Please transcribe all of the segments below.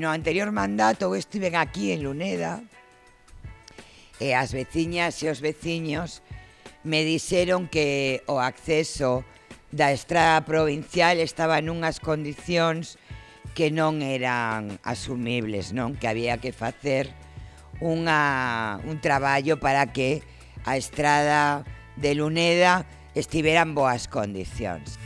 no anterior mandato eu estive aquí en Luneda e as veciñas e os veciños me dixeron que o acceso da estrada provincial estaba nunhas condicións que non eran asumibles, non? Que había que facer unha, un traballo para que a estrada de Luneda estivera en boas condicións.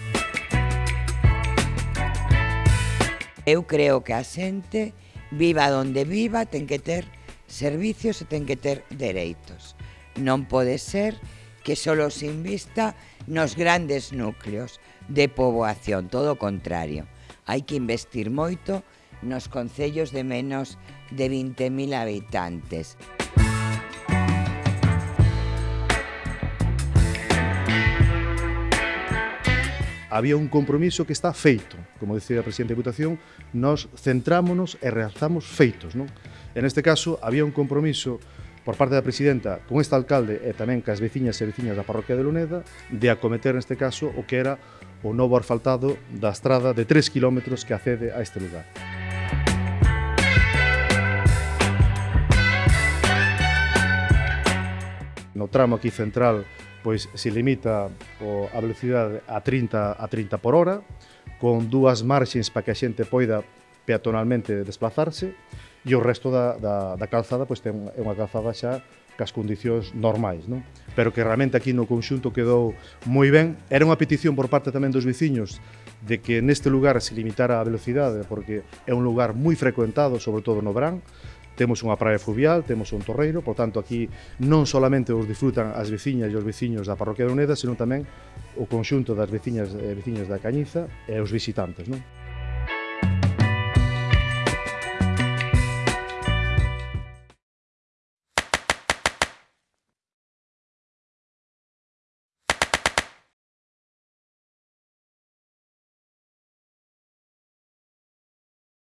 Eu creo que a xente, viva donde viva, ten que ter servicios e ten que ter dereitos. Non pode ser que solo se invista nos grandes núcleos de poboación, todo o contrario. Hai que investir moito nos concellos de menos de 20.000 habitantes. había un compromiso que está feito. Como decía a Presidente de Deputación, nós centrámonos e realzamos feitos. Non? En este caso, había un compromiso por parte da Presidenta con este alcalde e tamén cas veciñas e veciñas da parroquia de Luneda de acometer neste caso o que era o novo asfaltado da estrada de 3 km que accede a este lugar. No tramo aquí central pois se limita o, a velocidade a 30 a 30 por hora, con dúas marxes para que a xente poida peatonalmente desplazarse, e o resto da, da, da calzada pois, ten, é unha calzada xa cas condicións normais, non? Pero que realmente aquí no conxunto quedou moi ben. Era unha petición por parte tamén dos veciños de que neste lugar se limitara a velocidade, porque é un lugar moi frecuentado, sobre todo no verán, Temos unha praia fluvial, temos un torreiro, por tanto aquí non solamente os disfrutan as veciñas e os veciños da parroquia de Uneda, senón tamén o conxunto das veciñas e veciños da Cañiza e os visitantes. Non?